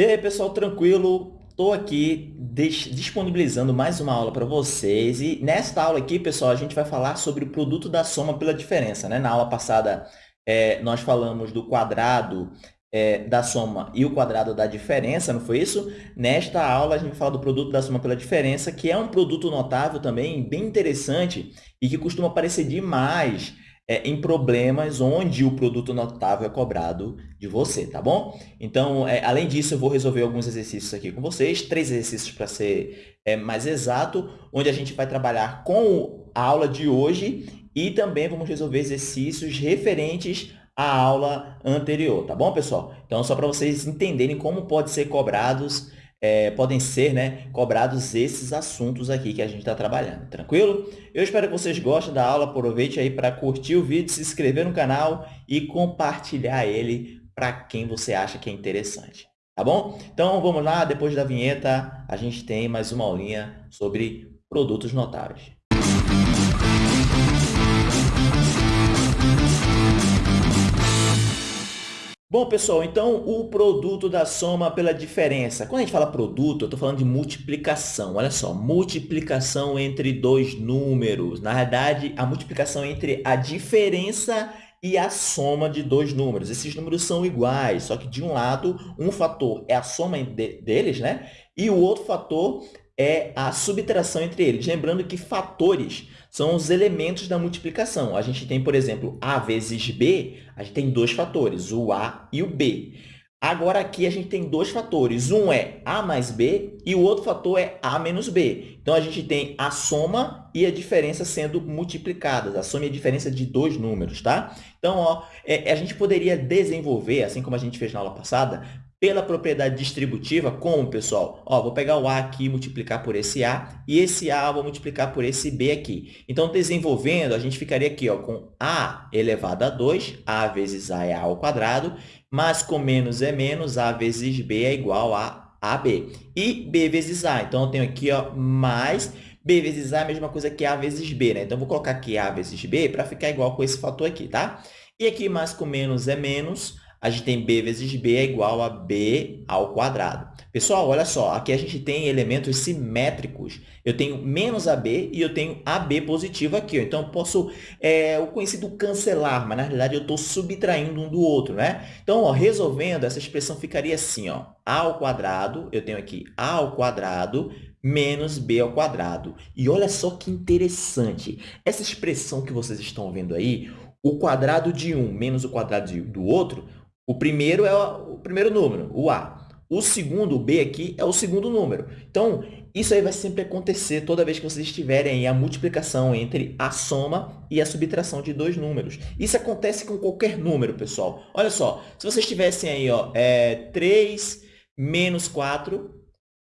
E aí, pessoal, tranquilo? Estou aqui disponibilizando mais uma aula para vocês. E nesta aula aqui, pessoal, a gente vai falar sobre o produto da soma pela diferença. Né? Na aula passada, é, nós falamos do quadrado é, da soma e o quadrado da diferença, não foi isso? Nesta aula, a gente vai falar do produto da soma pela diferença, que é um produto notável também, bem interessante e que costuma aparecer demais é, em problemas onde o produto notável é cobrado de você, tá bom? Então, é, além disso, eu vou resolver alguns exercícios aqui com vocês, três exercícios para ser é, mais exato, onde a gente vai trabalhar com a aula de hoje e também vamos resolver exercícios referentes à aula anterior, tá bom, pessoal? Então, só para vocês entenderem como pode ser cobrados é, podem ser né, cobrados esses assuntos aqui que a gente está trabalhando, tranquilo? Eu espero que vocês gostem da aula, aproveite aí para curtir o vídeo, se inscrever no canal e compartilhar ele para quem você acha que é interessante, tá bom? Então, vamos lá, depois da vinheta, a gente tem mais uma aulinha sobre produtos notáveis. Bom, pessoal, então o produto da soma pela diferença. Quando a gente fala produto, eu estou falando de multiplicação. Olha só, multiplicação entre dois números. Na verdade, a multiplicação entre a diferença e a soma de dois números. Esses números são iguais, só que de um lado, um fator é a soma de, deles, né? E o outro fator é a subtração entre eles. Lembrando que fatores são os elementos da multiplicação. A gente tem, por exemplo, A vezes B, a gente tem dois fatores, o A e o B. Agora, aqui, a gente tem dois fatores. Um é A mais B e o outro fator é A menos B. Então, a gente tem a soma e a diferença sendo multiplicadas. A soma e a diferença de dois números, tá? Então, ó, é, a gente poderia desenvolver, assim como a gente fez na aula passada, pela propriedade distributiva, como, pessoal? Ó, vou pegar o A aqui e multiplicar por esse A, e esse A eu vou multiplicar por esse B aqui. Então, desenvolvendo, a gente ficaria aqui ó, com A elevado a 2, A vezes A é A ao quadrado, mas com menos é menos, A vezes B é igual a AB. E B vezes A, então, eu tenho aqui ó, mais B vezes A é a mesma coisa que A vezes B, né? Então, vou colocar aqui A vezes B para ficar igual com esse fator aqui, tá? E aqui, mais com menos é menos, a gente tem b vezes b é igual a b ao quadrado. Pessoal, olha só, aqui a gente tem elementos simétricos. Eu tenho menos AB e eu tenho AB positivo aqui. Ó. Então, eu posso, é, o conhecido cancelar, mas na realidade eu estou subtraindo um do outro, né? Então, ó, resolvendo, essa expressão ficaria assim, ó, A ao quadrado, eu tenho aqui A ao quadrado menos b ao quadrado. E olha só que interessante, essa expressão que vocês estão vendo aí, o quadrado de um menos o quadrado do outro, o primeiro é o primeiro número, o A. O segundo, o B aqui, é o segundo número. Então, isso aí vai sempre acontecer toda vez que vocês tiverem a multiplicação entre a soma e a subtração de dois números. Isso acontece com qualquer número, pessoal. Olha só, se vocês tivessem aí ó, é, 3 menos 4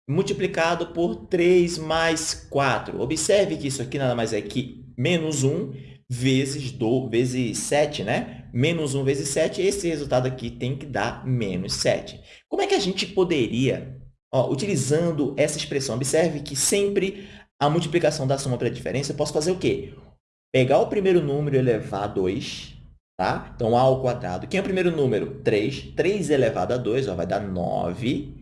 multiplicado por 3 mais 4. Observe que isso aqui nada mais é que menos 1 vezes, do, vezes 7, né? Menos 1 vezes 7, esse resultado aqui tem que dar menos 7. Como é que a gente poderia, ó, utilizando essa expressão, observe que sempre a multiplicação da soma pela diferença, eu posso fazer o quê? Pegar o primeiro número e elevar a 2, tá? Então, a ao quadrado. Quem é o primeiro número? 3. 3 elevado a 2 ó, vai dar 9,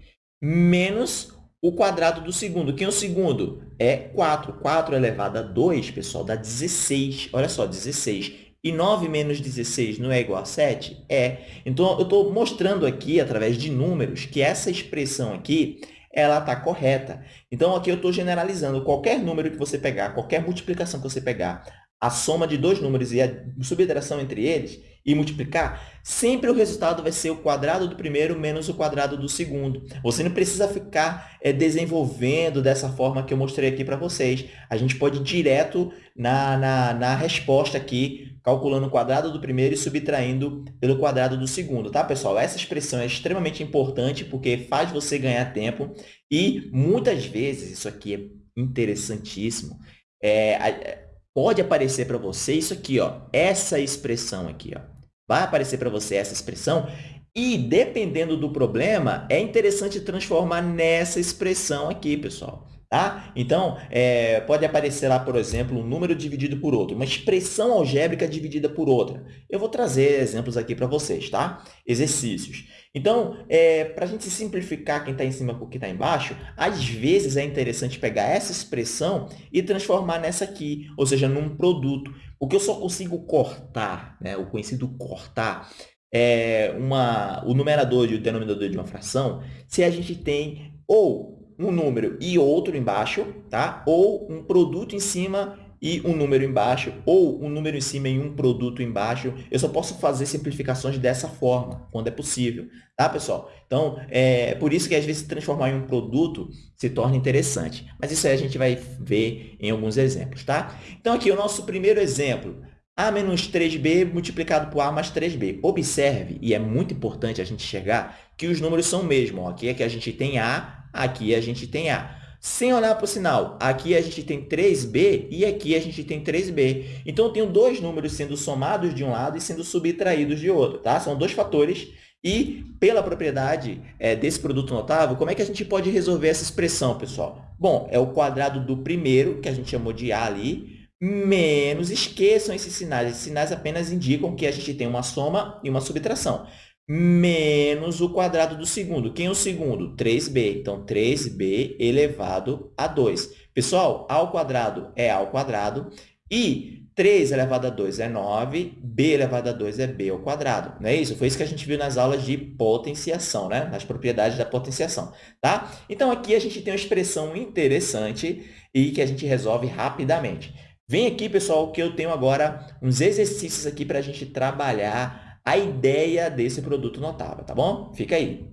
menos o quadrado do segundo. Quem é o segundo? É 4. 4 elevado a 2, pessoal, dá 16. Olha só, 16. E 9 menos 16 não é igual a 7? É. Então, eu estou mostrando aqui, através de números, que essa expressão aqui ela está correta. Então, aqui eu estou generalizando. Qualquer número que você pegar, qualquer multiplicação que você pegar, a soma de dois números e a subtração entre eles e multiplicar, sempre o resultado vai ser o quadrado do primeiro menos o quadrado do segundo. Você não precisa ficar é, desenvolvendo dessa forma que eu mostrei aqui para vocês. A gente pode ir direto na, na, na resposta aqui, calculando o quadrado do primeiro e subtraindo pelo quadrado do segundo, tá, pessoal? Essa expressão é extremamente importante porque faz você ganhar tempo e, muitas vezes, isso aqui é interessantíssimo, é, pode aparecer para você isso aqui, ó, essa expressão aqui. Ó. Vai aparecer para você essa expressão e, dependendo do problema, é interessante transformar nessa expressão aqui, pessoal. Tá? Então, é, pode aparecer lá, por exemplo, um número dividido por outro, uma expressão algébrica dividida por outra. Eu vou trazer exemplos aqui para vocês, tá? Exercícios. Então, é, para a gente simplificar quem está em cima com quem está embaixo, às vezes é interessante pegar essa expressão e transformar nessa aqui, ou seja, num produto. O que eu só consigo cortar, né, o conhecido cortar, é uma, o numerador e o denominador de uma fração, se a gente tem ou um número e outro embaixo, tá? ou um produto em cima e um número embaixo, ou um número em cima e um produto embaixo. Eu só posso fazer simplificações dessa forma, quando é possível, tá, pessoal? Então, é por isso que às vezes transformar em um produto se torna interessante. Mas isso aí a gente vai ver em alguns exemplos, tá? Então, aqui o nosso primeiro exemplo. A menos 3B multiplicado por A mais 3B. Observe, e é muito importante a gente chegar, que os números são o mesmo. Ó. Aqui é que a gente tem A aqui a gente tem A. Sem olhar para o sinal, aqui a gente tem 3b e aqui a gente tem 3b. Então, eu tenho dois números sendo somados de um lado e sendo subtraídos de outro. Tá? São dois fatores. E, pela propriedade é, desse produto notável, como é que a gente pode resolver essa expressão, pessoal? Bom, é o quadrado do primeiro, que a gente chamou de A ali, menos, esqueçam esses sinais. Esses sinais apenas indicam que a gente tem uma soma e uma subtração menos o quadrado do segundo. Quem é o segundo? 3b. Então, 3b elevado a 2. Pessoal, a ao quadrado é a ao quadrado e 3 elevado a 2 é 9, b elevado a 2 é b ao quadrado. Não é isso? Foi isso que a gente viu nas aulas de potenciação, né? nas propriedades da potenciação. Tá? Então, aqui a gente tem uma expressão interessante e que a gente resolve rapidamente. Vem aqui, pessoal, que eu tenho agora uns exercícios aqui para a gente trabalhar a ideia desse produto notável, tá bom? Fica aí.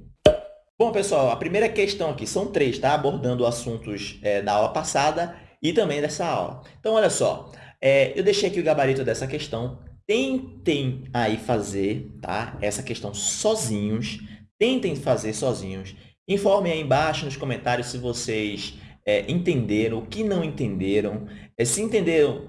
Bom, pessoal, a primeira questão aqui, são três, tá? Abordando assuntos é, da aula passada e também dessa aula. Então, olha só, é, eu deixei aqui o gabarito dessa questão. Tentem aí fazer tá? essa questão sozinhos. Tentem fazer sozinhos. Informem aí embaixo nos comentários se vocês é, entenderam, o que não entenderam. É, se entenderam,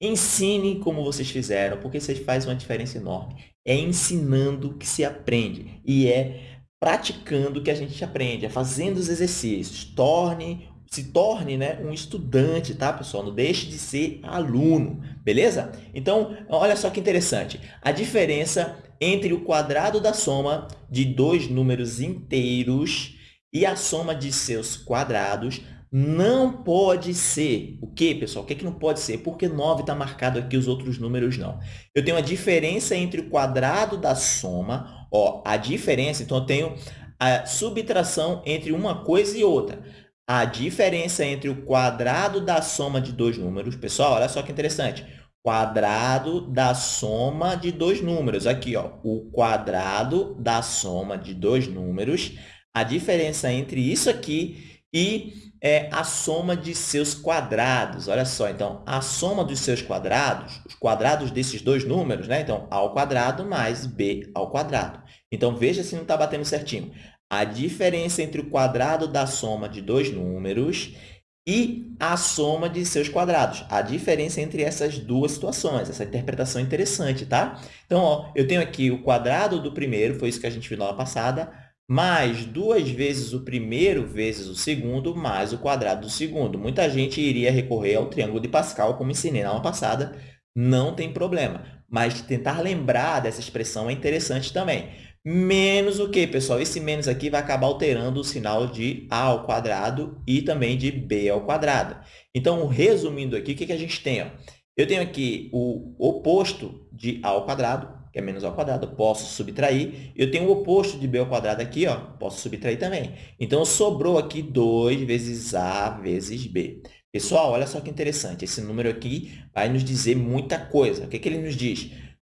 ensine como vocês fizeram, porque vocês fazem uma diferença enorme. É ensinando que se aprende e é praticando que a gente aprende, é fazendo os exercícios. Torne, se torne né, um estudante, tá, pessoal? Não deixe de ser aluno, beleza? Então, olha só que interessante. A diferença entre o quadrado da soma de dois números inteiros e a soma de seus quadrados não pode ser. O que, pessoal? O que, é que não pode ser? Porque 9 está marcado aqui, os outros números não. Eu tenho a diferença entre o quadrado da soma. Ó, a diferença, então, eu tenho a subtração entre uma coisa e outra. A diferença entre o quadrado da soma de dois números. Pessoal, olha só que interessante. Quadrado da soma de dois números. Aqui, ó, o quadrado da soma de dois números. A diferença entre isso aqui e é a soma de seus quadrados. Olha só, então, a soma dos seus quadrados, os quadrados desses dois números, né? Então, a ao quadrado mais b ao quadrado. Então, veja se não está batendo certinho. A diferença entre o quadrado da soma de dois números e a soma de seus quadrados. A diferença entre essas duas situações. Essa interpretação é interessante, tá? Então, ó, eu tenho aqui o quadrado do primeiro, foi isso que a gente viu na aula passada, mais duas vezes o primeiro vezes o segundo, mais o quadrado do segundo. Muita gente iria recorrer ao triângulo de Pascal, como ensinei na aula passada, não tem problema. Mas tentar lembrar dessa expressão é interessante também. Menos o quê, pessoal? Esse menos aqui vai acabar alterando o sinal de a ao quadrado e também de b ao quadrado. Então, resumindo aqui, o que, que a gente tem? Eu tenho aqui o oposto de a ao quadrado, que é menos ao quadrado, posso subtrair. Eu tenho o oposto de b ao quadrado aqui, ó, posso subtrair também. Então, sobrou aqui 2 vezes a vezes b. Pessoal, olha só que interessante. Esse número aqui vai nos dizer muita coisa. O que, que ele nos diz?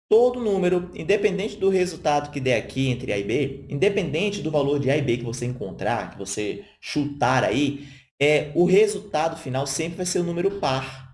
Todo número, independente do resultado que der aqui entre a e b, independente do valor de a e b que você encontrar, que você chutar aí, é, o resultado final sempre vai ser o um número par.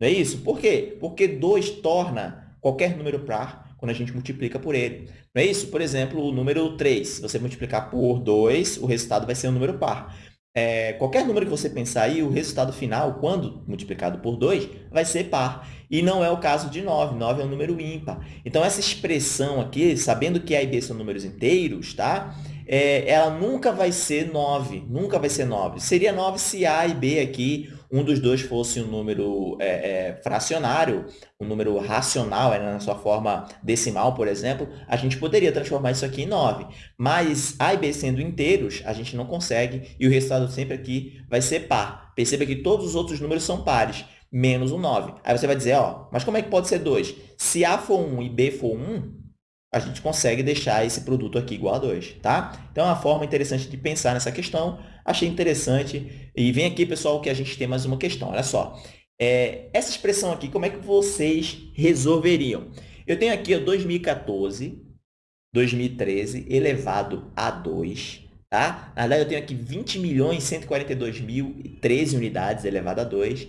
Não é isso? Por quê? Porque 2 torna qualquer número par quando a gente multiplica por ele. Não é isso? Por exemplo, o número 3, se você multiplicar por 2, o resultado vai ser um número par. É, qualquer número que você pensar aí, o resultado final, quando multiplicado por 2, vai ser par. E não é o caso de 9. 9 é um número ímpar. Então, essa expressão aqui, sabendo que A e B são números inteiros, tá? é, ela nunca vai ser 9, nunca vai ser 9. Seria 9 se A e B aqui, um dos dois fosse um número é, é, fracionário, um número racional, é, na sua forma decimal, por exemplo, a gente poderia transformar isso aqui em 9. Mas A e B sendo inteiros, a gente não consegue, e o resultado sempre aqui vai ser par. Perceba que todos os outros números são pares, menos o 9. Aí você vai dizer, ó, mas como é que pode ser 2? Se A for 1 e B for 1, a gente consegue deixar esse produto aqui igual a 2, tá? Então, é uma forma interessante de pensar nessa questão. Achei interessante. E vem aqui, pessoal, que a gente tem mais uma questão. Olha só. É, essa expressão aqui, como é que vocês resolveriam? Eu tenho aqui ó, 2014, 2013 elevado a 2, tá? Na verdade, eu tenho aqui 20 milhões 142 mil 13 unidades elevado a 2,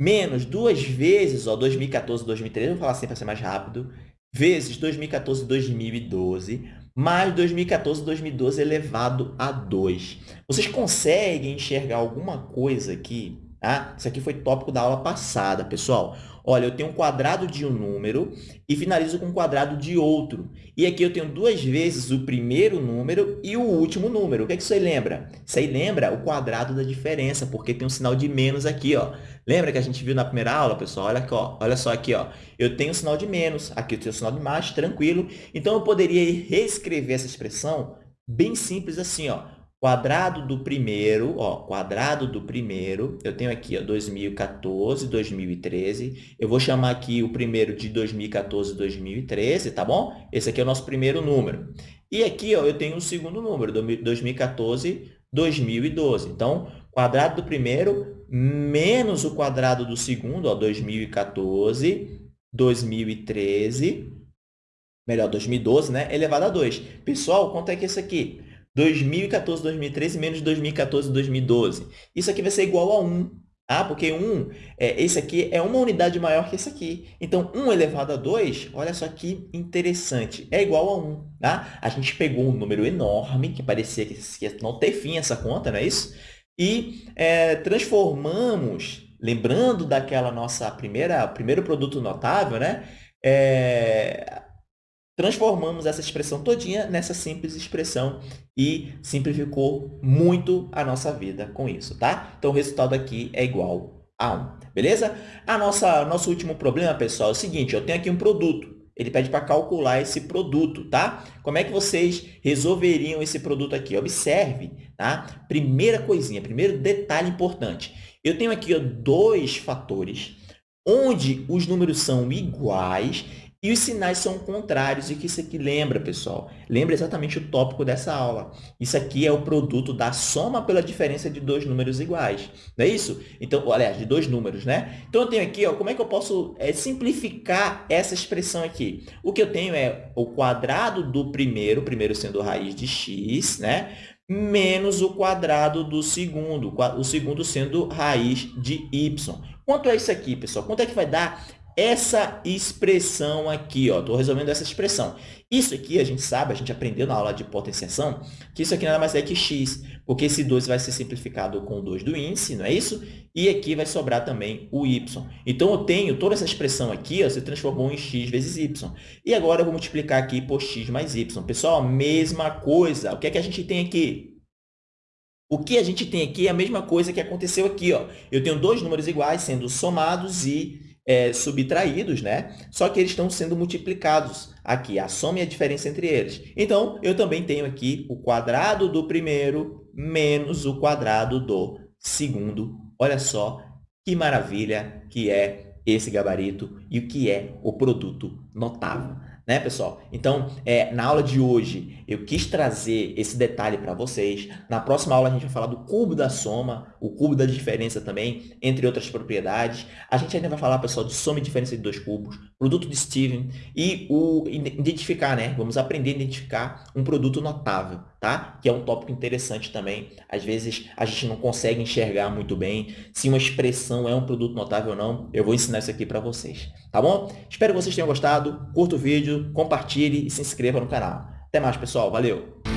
menos duas vezes, ó, 2014, 2013, vou falar assim para ser mais rápido, vezes 2014 2012, mais 2014 2012 elevado a 2. Vocês conseguem enxergar alguma coisa aqui? Tá? Isso aqui foi tópico da aula passada, pessoal. Olha, eu tenho um quadrado de um número e finalizo com um quadrado de outro. E aqui eu tenho duas vezes o primeiro número e o último número. O que, é que isso aí lembra? Isso aí lembra o quadrado da diferença, porque tem um sinal de menos aqui. Ó. Lembra que a gente viu na primeira aula, pessoal? Olha, aqui, ó. Olha só aqui. Ó. Eu tenho um sinal de menos, aqui eu tenho um sinal de mais, tranquilo. Então, eu poderia reescrever essa expressão bem simples assim. Ó quadrado do primeiro, ó, quadrado do primeiro, eu tenho aqui, ó, 2014, 2013. Eu vou chamar aqui o primeiro de 2014, 2013, tá bom? Esse aqui é o nosso primeiro número. E aqui, ó, eu tenho o segundo número, 2014, 2012. Então, quadrado do primeiro menos o quadrado do segundo, ó, 2014, 2013, melhor, 2012, né? Elevado a 2. Pessoal, quanto é que é isso aqui? 2014, 2013 menos 2014, 2012. Isso aqui vai ser igual a 1. Ah, porque 1, é, esse aqui é uma unidade maior que esse aqui. Então, 1 elevado a 2, olha só que interessante, é igual a 1. Tá? A gente pegou um número enorme, que parecia que ia não ter fim essa conta, não é isso? E é, transformamos, lembrando daquela nossa primeira, primeiro produto notável, né? É, transformamos essa expressão todinha nessa simples expressão e simplificou muito a nossa vida com isso, tá? Então, o resultado aqui é igual a 1, beleza? A nossa, nosso último problema, pessoal, é o seguinte, eu tenho aqui um produto, ele pede para calcular esse produto, tá? Como é que vocês resolveriam esse produto aqui? Observe, tá? Primeira coisinha, primeiro detalhe importante. Eu tenho aqui ó, dois fatores onde os números são iguais e os sinais são contrários. E que isso aqui lembra, pessoal? Lembra exatamente o tópico dessa aula. Isso aqui é o produto da soma pela diferença de dois números iguais. Não é isso? Então, aliás, de dois números, né? Então, eu tenho aqui, ó, como é que eu posso é, simplificar essa expressão aqui? O que eu tenho é o quadrado do primeiro, primeiro sendo raiz de x, né? menos o quadrado do segundo, o segundo sendo raiz de y. Quanto é isso aqui, pessoal? Quanto é que vai dar essa expressão aqui, ó, estou resolvendo essa expressão. Isso aqui a gente sabe, a gente aprendeu na aula de potenciação, que isso aqui nada mais é que x, porque esse 2 vai ser simplificado com o 2 do índice, não é isso? E aqui vai sobrar também o y. Então, eu tenho toda essa expressão aqui, ó, você transformou em x vezes y. E agora eu vou multiplicar aqui por x mais y. Pessoal, mesma coisa. O que é que a gente tem aqui? O que a gente tem aqui é a mesma coisa que aconteceu aqui. Ó. Eu tenho dois números iguais sendo somados e é, subtraídos, né? Só que eles estão sendo multiplicados aqui, a soma e a diferença entre eles. Então, eu também tenho aqui o quadrado do primeiro menos o quadrado do segundo. Olha só que maravilha que é esse gabarito e o que é o produto notável né, pessoal? Então, é, na aula de hoje, eu quis trazer esse detalhe para vocês. Na próxima aula, a gente vai falar do cubo da soma, o cubo da diferença também, entre outras propriedades. A gente ainda vai falar, pessoal, de soma e diferença de dois cubos, produto de Steven e o identificar, né? Vamos aprender a identificar um produto notável, tá? Que é um tópico interessante também. Às vezes, a gente não consegue enxergar muito bem se uma expressão é um produto notável ou não. Eu vou ensinar isso aqui para vocês, tá bom? Espero que vocês tenham gostado. Curta o vídeo, compartilhe e se inscreva no canal. Até mais, pessoal. Valeu!